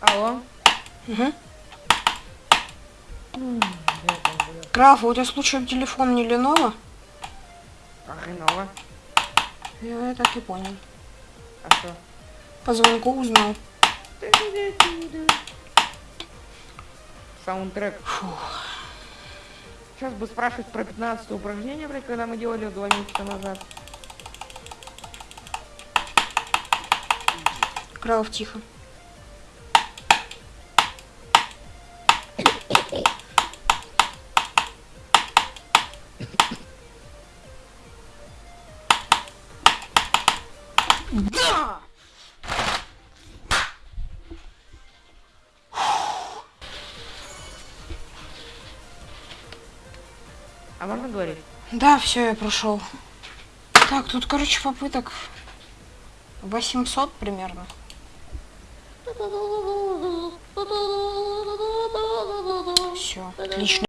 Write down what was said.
Алло. Угу. Граф, у тебя случайно телефон не Lenovo? А, Lenovo. Я, я так и понял. А что? По звонку узнал. Саундтрек. Фух. Сейчас бы спрашивать про 15 упражнение, блядь, когда мы делали два месяца назад. Крав, тихо. Да! А можно говорить? Да, все, я прошел. Так, тут, короче, попыток 800 примерно. Все, отлично.